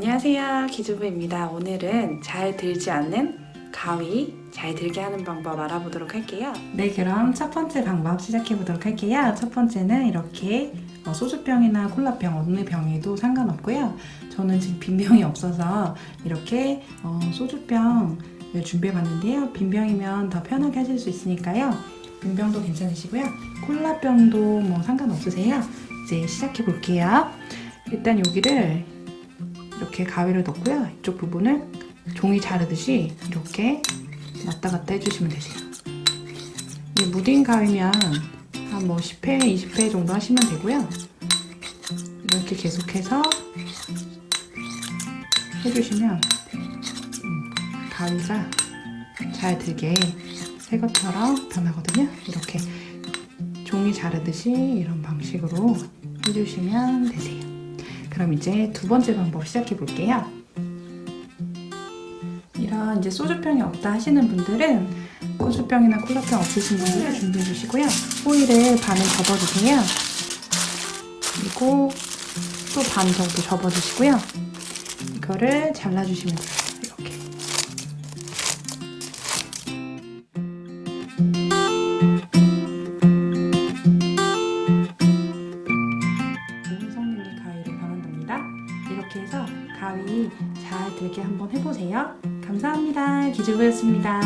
안녕하세요. 기주부입니다. 오늘은 잘 들지 않는 가위 잘 들게 하는 방법 알아보도록 할게요. 네 그럼 첫 번째 방법 시작해 보도록 할게요. 첫 번째는 이렇게 어, 소주병이나 콜라병 어느 병에도 상관없고요. 저는 지금 빈 병이 없어서 이렇게 어, 소주병을 준비해 봤는데요. 빈 병이면 더 편하게 하실 수 있으니까요. 빈 병도 괜찮으시고요. 콜라병도 뭐 상관없으세요. 이제 시작해 볼게요. 일단 여기를 이렇게 가위를 넣고요. 이쪽 부분을 종이 자르듯이 이렇게 왔다 갔다 해주시면 되세요. 이 무딘 가위면 한 뭐 10회, 20회 정도 하시면 되고요. 이렇게 계속해서 해주시면 음, 가위가 잘 들게 새 것처럼 변하거든요. 이렇게 종이 자르듯이 이런 방식으로 해주시면 되세요. 그럼 이제 두 번째 방법 시작해 볼게요. 이런 이제 소주병이 없다 하시는 분들은 소주병이나 콜라병 없으신 분들은 준비해 주시고요. 호일을 반을 접어주세요. 그리고 또 반 정도 접어주시고요. 이거를 잘라주시면 돼요. 가위 잘 들게 한번 해보세요. 감사합니다. 기주부였습니다.